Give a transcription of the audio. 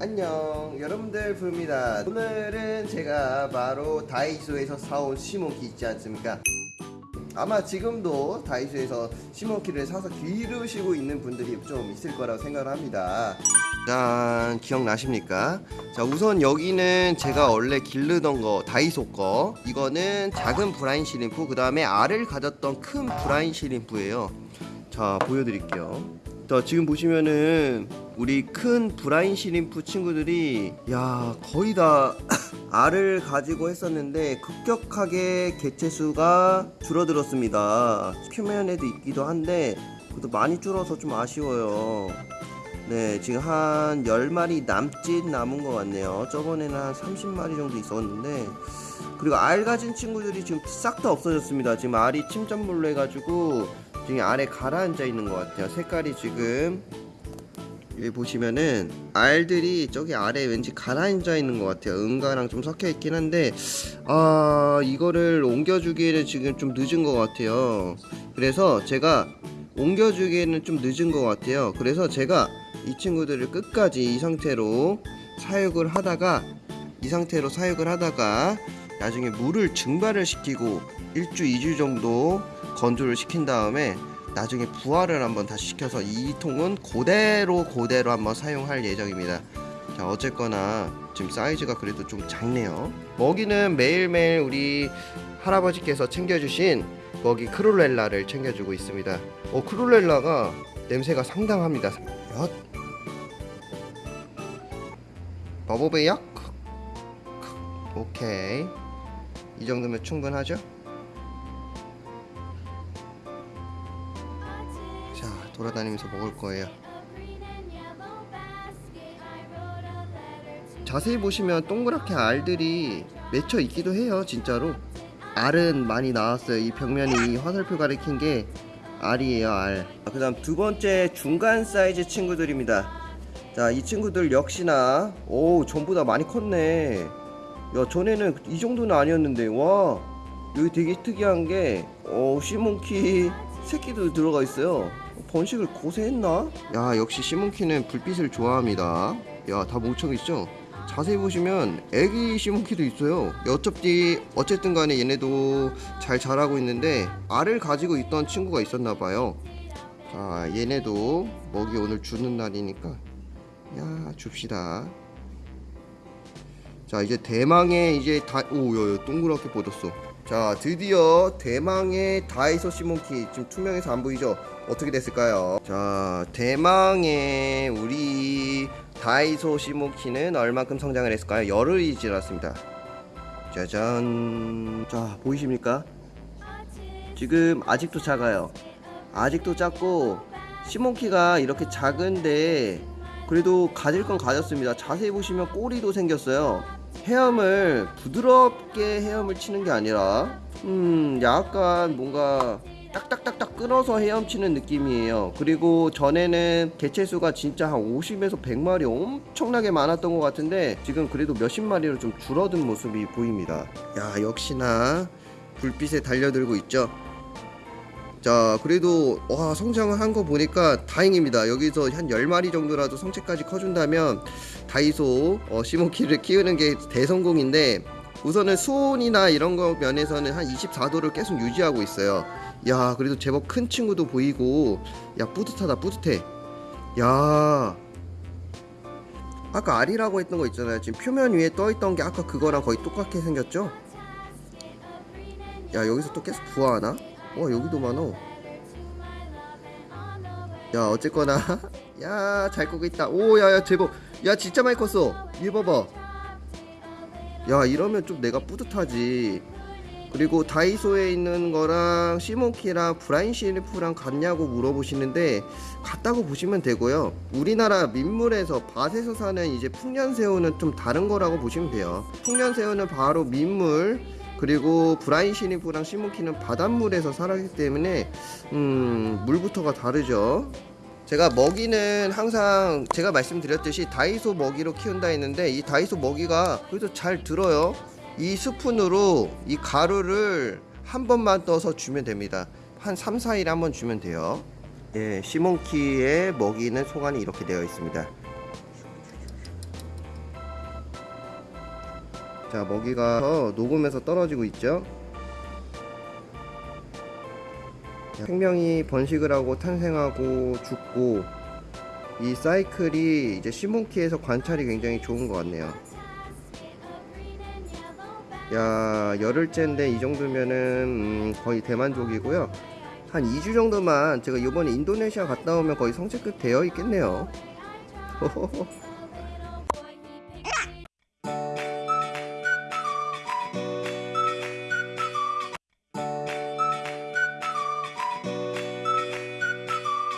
안녕 여러분들 부릅니다. 오늘은 제가 바로 다이소에서 사온 시몬키 있지 않습니까? 아마 지금도 다이소에서 시몬키를 사서 기르시고 있는 분들이 좀 있을 거라고 생각을 합니다. 짠 기억나십니까? 자 우선 여기는 제가 원래 기르던 거 다이소 거. 이거는 작은 브라인 시림프 그 다음에 알을 가졌던 큰 브라인 시림프예요. 자 보여드릴게요 자 지금 보시면은 우리 큰 브라인 시림프 친구들이 야 거의 다 알을 가지고 했었는데 급격하게 개체 수가 줄어들었습니다. 표면에도 있기도 한데 그래도 많이 줄어서 좀 아쉬워요. 네 지금 한 10마리 남짓 남은 것 같네요. 저번에는 한 30마리 정도 있었는데 그리고 알 가진 친구들이 지금 싹 다 없어졌습니다. 지금 알이 침전물로 해가지고 지금 아래 가라앉아 있는 것 같아요. 색깔이 지금 여기 보시면은 알들이 저기 아래 왠지 가라앉아 있는 것 같아요. 은가랑 좀 섞여 있긴 한데 아 이거를 옮겨주기에는 지금 좀 늦은 것 같아요. 그래서 제가 옮겨주기에는 좀 늦은 것 같아요. 그래서 제가 이 친구들을 끝까지 이 상태로 사육을 하다가 이 상태로 사육을 하다가 나중에 물을 증발을 시키고 1주 2주 정도 건조를 시킨 다음에 나중에 부화를 한번 다시 시켜서 이 통은 그대로 그대로 한번 사용할 예정입니다. 자 어쨌거나 지금 사이즈가 그래도 좀 작네요. 먹이는 매일매일 우리 할아버지께서 챙겨주신 먹이 크롤렐라를 챙겨주고 있습니다. 어 크롤렐라가 냄새가 상당합니다. 엿. 버버베약 오케이 이 정도면 충분하죠? 자 돌아다니면서 먹을 거예요. 자세히 보시면 동그랗게 알들이 맺혀 있기도 해요 진짜로. 알은 많이 나왔어요. 이 벽면이 이 화살표 가리킨 게 알이에요 알그 다음 두 번째 중간 사이즈 친구들입니다. 자 이 친구들 역시나 오 전부 다 많이 컸네 야 전에는 이 정도는 아니었는데 와. 여기 되게 특이한 게 어, 시몬키 새끼도 들어가 있어요. 번식을 고세했나? 야 역시 시몬키는 불빛을 좋아합니다. 야 다 멍청이죠? 자세히 보시면 애기 시몬키도 있어요. 어차피 어쨌든 간에 얘네도 잘 자라고 있는데 알을 가지고 있던 친구가 있었나 봐요. 자 얘네도 먹이 오늘 주는 날이니까. 야 줍시다 자 이제 대망의 이제 다 오야 동그랗게 뻗었어. 자 드디어 대망의 다이소 시몬키 지금 투명해서 안 보이죠? 어떻게 됐을까요? 자 대망의 우리 다이소 시몬키는 얼만큼 성장을 했을까요? 열흘이 지났습니다. 짜잔. 자 보이십니까? 지금 아직도 작아요. 아직도 작고 시몬키가 이렇게 작은데 그래도 가질 건 가졌습니다. 자세히 보시면 꼬리도 생겼어요 헤엄을 부드럽게 헤엄을 치는 게 아니라 음 약간 뭔가 딱딱딱딱 끊어서 헤엄치는 느낌이에요. 그리고 전에는 개체수가 진짜 한 50에서 100마리 엄청나게 많았던 것 같은데 지금 그래도 몇십 마리로 좀 줄어든 모습이 보입니다. 야 역시나 불빛에 달려들고 있죠 자 그래도 와 성장을 한 거 보니까 다행입니다. 여기서 한 10마리 정도라도 성체까지 커준다면 다이소 어, 시몬키를 키우는 게 대성공인데 우선은 수온이나 이런 거 면에서는 한 24도를 계속 유지하고 있어요. 야 그래도 제법 큰 친구도 보이고 야 뿌듯하다 뿌듯해. 야. 아까 알이라고 했던 거 있잖아요. 지금 표면 위에 떠있던 게 아까 그거랑 거의 똑같게 생겼죠? 야 여기서 또 계속 부화하나 와 여기도 많어. 야 어쨌거나. 야 잘 끄고 있다. 오 야야 제법. 야 진짜 많이 컸어. 얘 봐봐. 야 이러면 좀 내가 뿌듯하지. 그리고 다이소에 있는 거랑 시몬키랑 브라인 시리프랑 같냐고 물어보시는데 같다고 보시면 되고요. 우리나라 민물에서 밭에서 사는 이제 풍년새우는 좀 다른 거라고 보시면 돼요. 풍년새우는 바로 민물 그리고 브라인 시니프랑 시몬키는 바닷물에서 살았기 때문에 음, 물부터가 다르죠. 제가 먹이는 항상 제가 말씀드렸듯이 다이소 먹이로 키운다 했는데 이 다이소 먹이가 그래도 잘 들어요. 이 스푼으로 이 가루를 한 번만 떠서 주면 됩니다. 한 3, 4일에 한번 주면 돼요. 예, 시몬키의 먹이는 소관이 이렇게 되어 있습니다. 자 먹이가 더 녹으면서 떨어지고 있죠? 자, 생명이 번식을 하고 탄생하고 죽고 이 사이클이 이제 시몬키에서 관찰이 굉장히 좋은 것 같네요. 야 열흘째인데 이 정도면은 음, 거의 대만족이고요. 한 2주 정도만 제가 이번에 인도네시아 갔다 오면 거의 성체급 되어 있겠네요